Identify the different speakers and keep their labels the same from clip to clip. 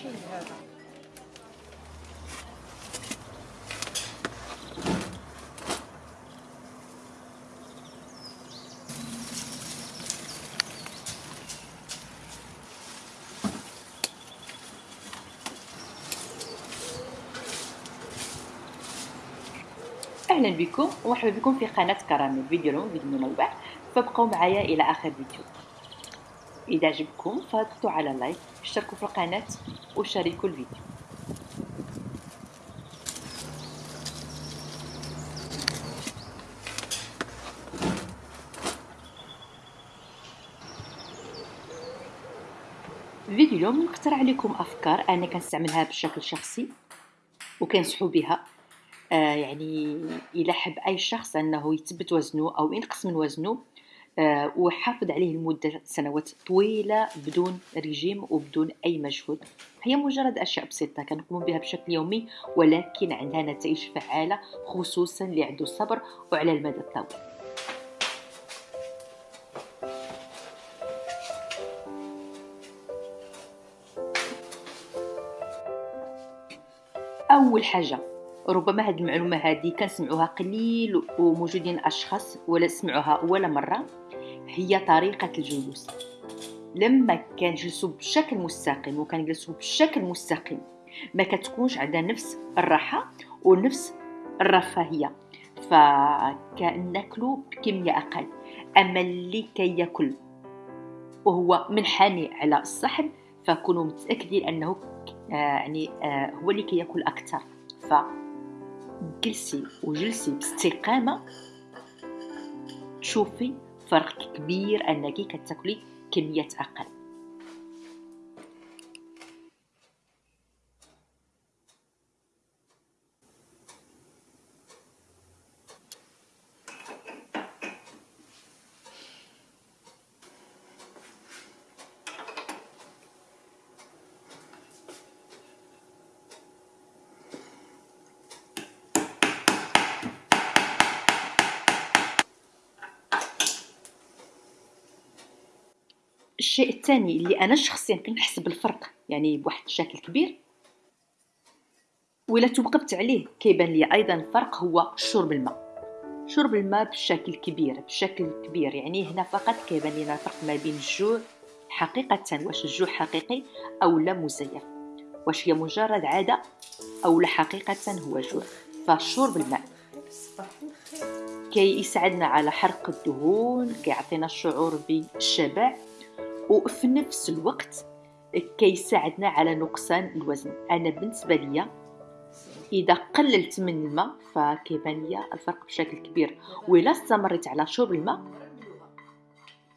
Speaker 1: أهلا بكم ومرحبا بكم في قناة كراميل فيديو اليوم فيديو منوع. فابقوا معايا إلى آخر فيديو. إذا عجبكم فضغطوا على لايك اشتركوا في القناة وشاركوا الفيديو. فيديو اليوم نقترح عليكم أفكار أنا كنستعملها بشكل شخصي وكنصحوا بها. آه يعني إلى حب أي شخص أنه يثبت وزنه أو ينقص من وزنه وحافظ عليه لمدة سنوات طويلة بدون رجيم وبدون أي مجهود. هي مجرد أشياء بسيطة كنقوم بها بشكل يومي ولكن عندها نتائج فعالة خصوصا اللي عنده صبر وعلى المدى الطويل. أول حاجة ربما هذه المعلومة هذه كنسمعوها قليل وموجودين أشخاص ولا سمعوها ولا مرة. هي طريقة الجلوس. لما كنجلسوا بشكل مستقيم وكنجلسوا بشكل مستقيم ما كتكونش عندنا نفس الراحة ونفس الرفاهية. فكناكلوا بكميه أقل. أما اللي كياكل وهو منحني على الصحن فكونوا متأكدين أنه آه يعني آه هو اللي كياكل أكثر. فجلسي وجلسي باستقامة تشوفي فرق كبير أنك كتاكلي كميات أقل. الشيء الثاني اللي أنا شخصيا كنحس بالفرق يعني بواحد الشكل كبير ولا توقفت عليه كيبان لي أيضا الفرق هو شرب الماء. شرب الماء بشكل كبير بشكل كبير يعني هنا فقط كيبان لنا الفرق ما بين الجوع حقيقة واش الجوع حقيقي أو لا مزيف واش هي مجرد عادة أو لا حقيقة هو جوع. فشرب الماء كي يساعدنا على حرق الدهون كيعطينا الشعور بالشبع وفي نفس الوقت كيساعدنا على نقصان الوزن. أنا بالنسبة ليا إذا قللت من الماء فكيبان ليا الفرق بشكل كبير. وإلا استمريت على شرب الماء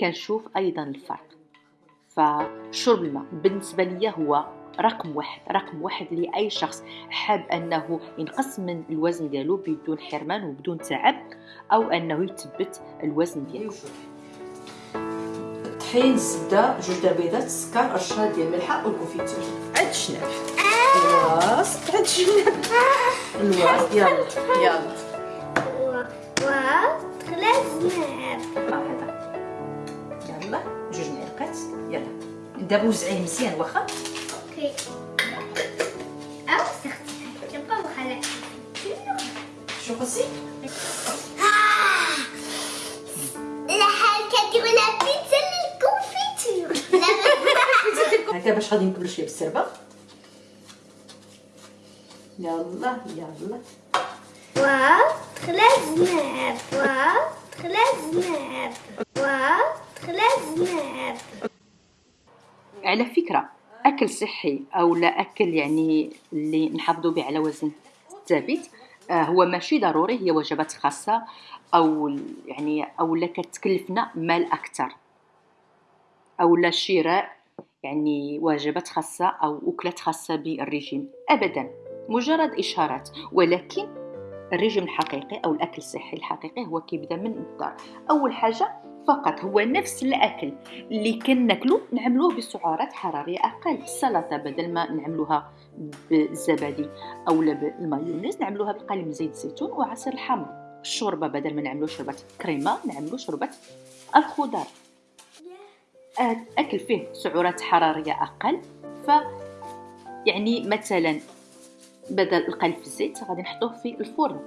Speaker 1: كنشوف أيضا الفرق. فشرب الماء بالنسبة ليا هو رقم واحد رقم واحد لأي شخص. حاب أنه ينقص من الوزن ديالو بدون حرمان وبدون تعب أو أنه يثبت الوزن ديالو.
Speaker 2: طحين الزبده جوج تاع بيضات السكر رشه ديال الملحه والكونفيتور عاد الشناب خلاص عاد الشناب الواد يلا يلا يلا جوج معلقات. يلا. دابا وزعيه مزيان واخا؟
Speaker 3: أوكي. أو استخدمها كنبقى وخلاص
Speaker 2: شو قصي هكا باش غادي نكمل شوية بالسربة. يلا يلا.
Speaker 3: واو خلاص الزناب واو خلاص الزناب واو خلاص الزناب
Speaker 1: على فكرة أكل صحي أو لا أكل يعني اللي نحافظوا به على وزن ثابت آه، هو ماشي ضروري هي وجبات خاصة أو يعني أو لا كتكلفنا مال أكثر أو لا شراء يعني وجبات خاصة أو أكلات خاصة بالرجيم. أبدا مجرد إشارات ولكن الرجيم الحقيقي أو الأكل الصحي الحقيقي هو كيبدأ من الدار. أول حاجة فقط هو نفس الأكل اللي كناكلو نعملوه بسعرات حرارية أقل. السلطه بدل ما نعملوها بالزبادي أو بالمايونيز نعملوها بقليل من زيت الزيتون وعصير الحمض الشوربة بدل ما نعملو شوربة كريمة نعملو شوربة الخضار. أكل فيه سعرات حرارية أقل ف يعني مثلا بدل القلي في الزيت غادي نحطوه في الفرن.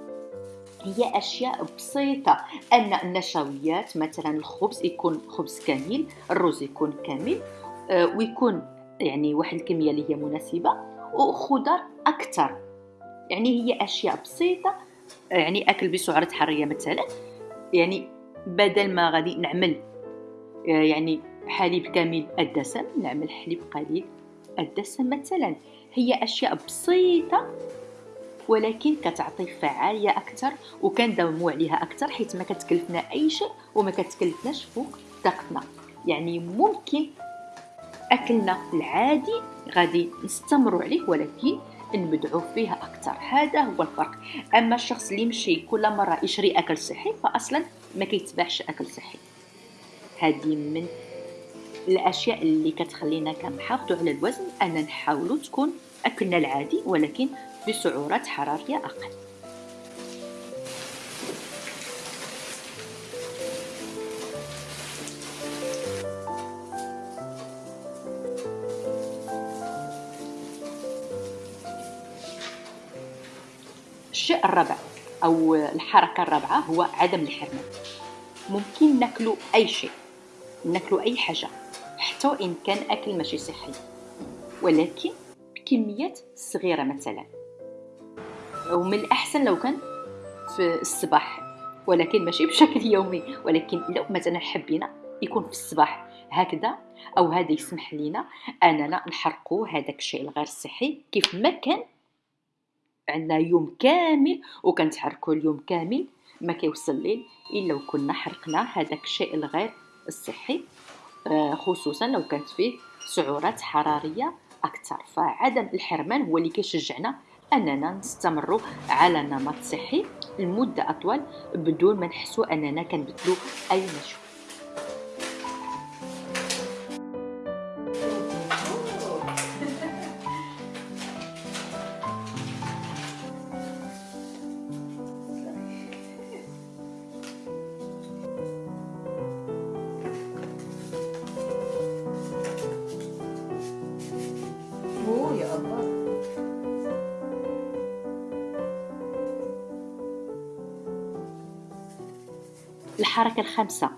Speaker 1: هي أشياء بسيطة. أن النشويات مثلا الخبز يكون خبز كامل الرز يكون كامل آه، ويكون يعني واحد الكمية اللي هي مناسبة وخضر أكثر يعني هي أشياء بسيطة يعني أكل بسعرات حرارية مثلا. يعني بدل ما غادي نعمل آه، يعني حليب كامل الدسم نعمل حليب قليل الدسم مثلا. هي أشياء بسيطة ولكن كتعطي فعالية أكثر وكنداوموا عليها أكثر حيت ما كتكلفنا أي شيء وما كتكلفناش فوق طاقتنا. يعني ممكن أكلنا العادي غادي نستمروا عليه ولكن نبدعوا فيها أكثر. هذا هو الفرق. أما الشخص اللي يمشي كل مرة يشري أكل صحي فاصلا ما كيتباعش أكل صحي. هذه من الأشياء اللي كتخلينا كنحافظوا على الوزن أن نحاولوا تكون أكلنا العادي ولكن بسعرات حرارية أقل. الشيء الرابع أو الحركة الرابعة هو عدم الحرمان. ممكن ناكلو أي شيء ناكلو أي حاجة. حتى وإن كان أكل ماشي صحي. ولكن بكميات صغيرة مثلا. ومن الأحسن لو كان في الصباح. ولكن ماشي بشكل يومي. ولكن لو مثلا حبينا يكون في الصباح هكذا أو هذا يسمح لنا أننا نحرقوا هذاك الشيء الغير صحي كيف ما كان عندنا يوم كامل وكنتحركوا اليوم كامل. ما كيوصل الليل إلا وكنا حرقنا هذاك الشيء الغير الصحي. خصوصا لو كانت فيه سعرات حرارية أكثر. فعدم الحرمان هو اللي كيشجعنا أننا نستمروا على نمط صحي لمدة أطول بدون ما نحسوا أننا كنبدلوا أي نشوء الحركة الخامسة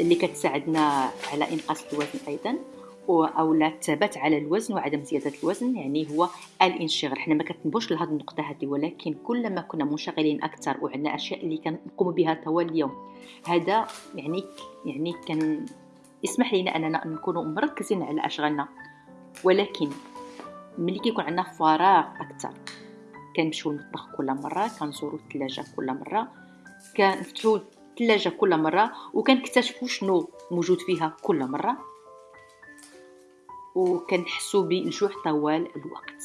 Speaker 1: اللي كتساعدنا على إنقاص الوزن أيضا أو الثبات على الوزن وعدم زيادة الوزن يعني هو الانشغال. حنا ما كتنبوش لهذه النقطة هذه ولكن كلما كنا منشغلين أكثر وعندنا أشياء اللي كنقوم بها طوال اليوم هذا يعني يعني كان يسمح لنا أننا نكون مركزين على أشغالنا. ولكن ملي كيكون عندنا فراغ أكثر كنمشيو للمطبخ كل مرة كنزورو الثلاجة كل مرة كنفتحو الثلاجة كل مرة وكنكتشفوا شنو موجود فيها كل مرة. وكنحسوا بالجوع طوال الوقت.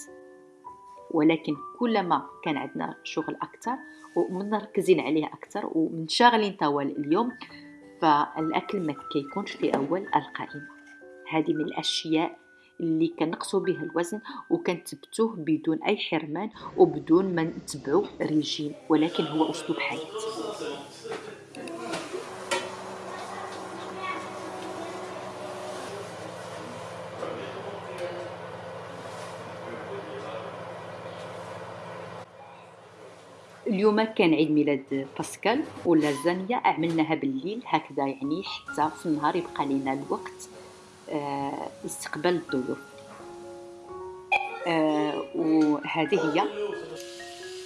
Speaker 1: ولكن كلما كان عندنا شغل أكثر ومنركزين عليه أكثر ومنشغلين طوال اليوم فالأكل ما كيكونش في أول القائمة. هذه من الأشياء اللي كنقصوا بها الوزن وكنثبتوه بدون أي حرمان وبدون ما نتبعوا ريجيم ولكن هو أسلوب حياة اليوم كان عيد ميلاد باسكال واللازانيا عملناها بالليل. هكذا يعني حتى في النهار يبقى لنا الوقت آه استقبال الضيوف آه وهذه هي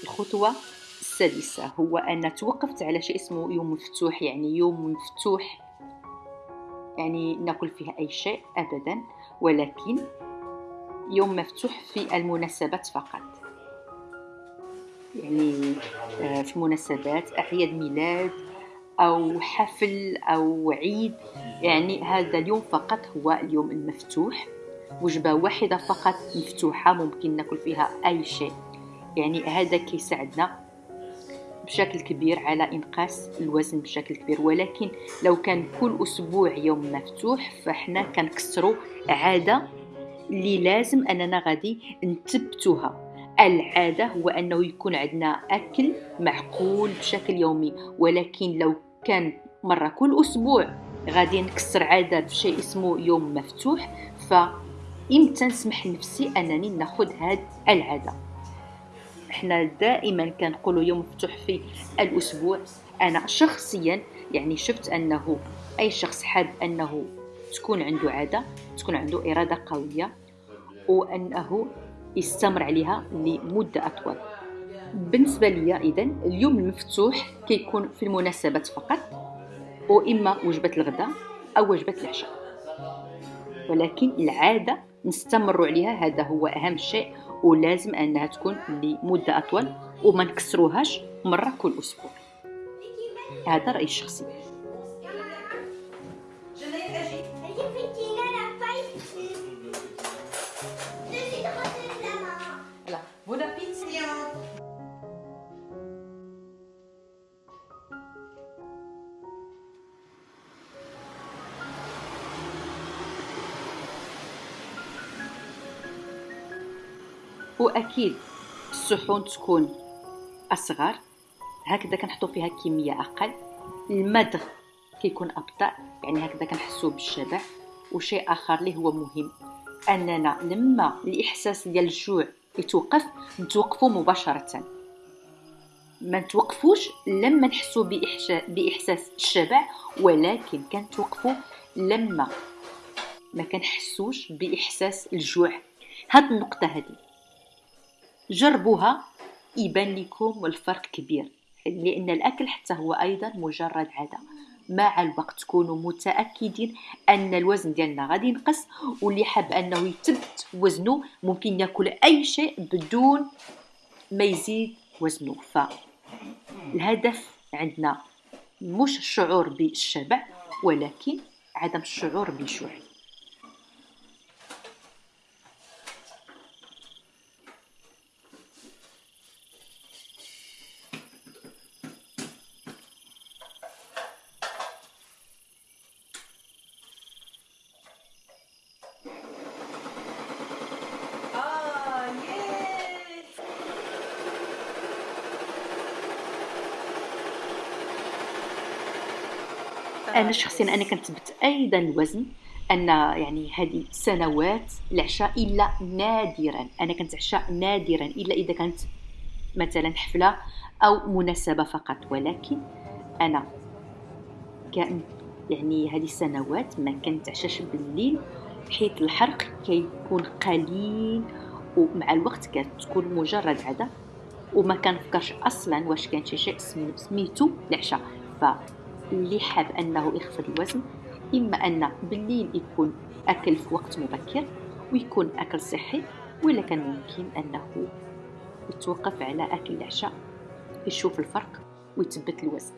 Speaker 1: الخطوة السادسة. هو أن توقفت على شيء اسمه يوم مفتوح يعني يوم مفتوح يعني ناكل فيها أي شيء أبدا ولكن يوم مفتوح في المناسبات فقط. يعني آه، في مناسبات أعياد ميلاد أو حفل أو عيد. يعني هذا اليوم فقط هو اليوم المفتوح. وجبة واحدة فقط مفتوحة ممكن ناكل فيها أي شيء. يعني هذا كيساعدنا بشكل كبير على إنقاص الوزن بشكل كبير. ولكن لو كان كل أسبوع يوم مفتوح فإحنا كنكسروا عادة اللي لازم أننا غادي نثبتوها. العادة هو أنه يكون عندنا أكل معقول بشكل يومي ولكن لو كان مرة كل أسبوع غادي نكسر عادة بشيء اسمه يوم مفتوح فإمتى نسمح لنفسي أنني ناخذ هاد العادة؟ إحنا دائما كنقولوا يوم مفتوح في الأسبوع. أنا شخصيا يعني شفت أنه أي شخص حاب أنه تكون عنده عادة تكون عنده إرادة قوية وأنه يستمر عليها لمدة أطول. بالنسبة ليا إذا اليوم المفتوح كيكون في المناسبات فقط وإما وجبة الغداء أو وجبة العشاء. ولكن العادة نستمر عليها هذا هو أهم شيء ولازم أنها تكون لمدة أطول وما نكسروهاش مرة كل أسبوع. هذا رأيي الشخصي. واكيد الصحون تكون أصغر. هكذا كنحطو فيها كمية أقل. المدغ كيكون أبطأ يعني هكذا كنحسو بالشبع. وشيء آخر اللي هو مهم أننا لما الإحساس ديال الجوع يتوقف نتوقفوا مباشرة. ما نتوقفوش لما نحسو بإحساس الشبع ولكن كنتوقفوا لما ما كنحسوش بإحساس الجوع. هاد النقطة هذه جربوها يبان لكم الفرق كبير لأن الأكل حتى هو أيضا مجرد عادة. مع الوقت تكونوا متأكدين أن الوزن ديالنا غادي ينقص واللي حاب أنه يثبت وزنه ممكن يأكل أي شيء بدون ما يزيد وزنه. فالهدف عندنا مش الشعور بالشبع ولكن عدم الشعور بالجوع أنا شخصيا أنا كنثبت أيضا الوزن أن يعني هذه سنوات العشاء إلا نادرا أنا كنتعشى نادرا إلا إذا كانت مثلا حفلة أو مناسبة فقط. ولكن أنا كان يعني هذه السنوات ما كنتعشاش بالليل حيث الحرق كيكون قليل ومع الوقت كتكون مجرد عادة وما كنفكرش أصلا واش كان شي شيء سميتو العشاء ف اللي حاب انه يخفض الوزن إما أن بالليل يكون أكل في وقت مبكر ويكون أكل صحي ولا كان ممكن أنه يتوقف على أكل العشاء. يشوف الفرق ويثبت الوزن.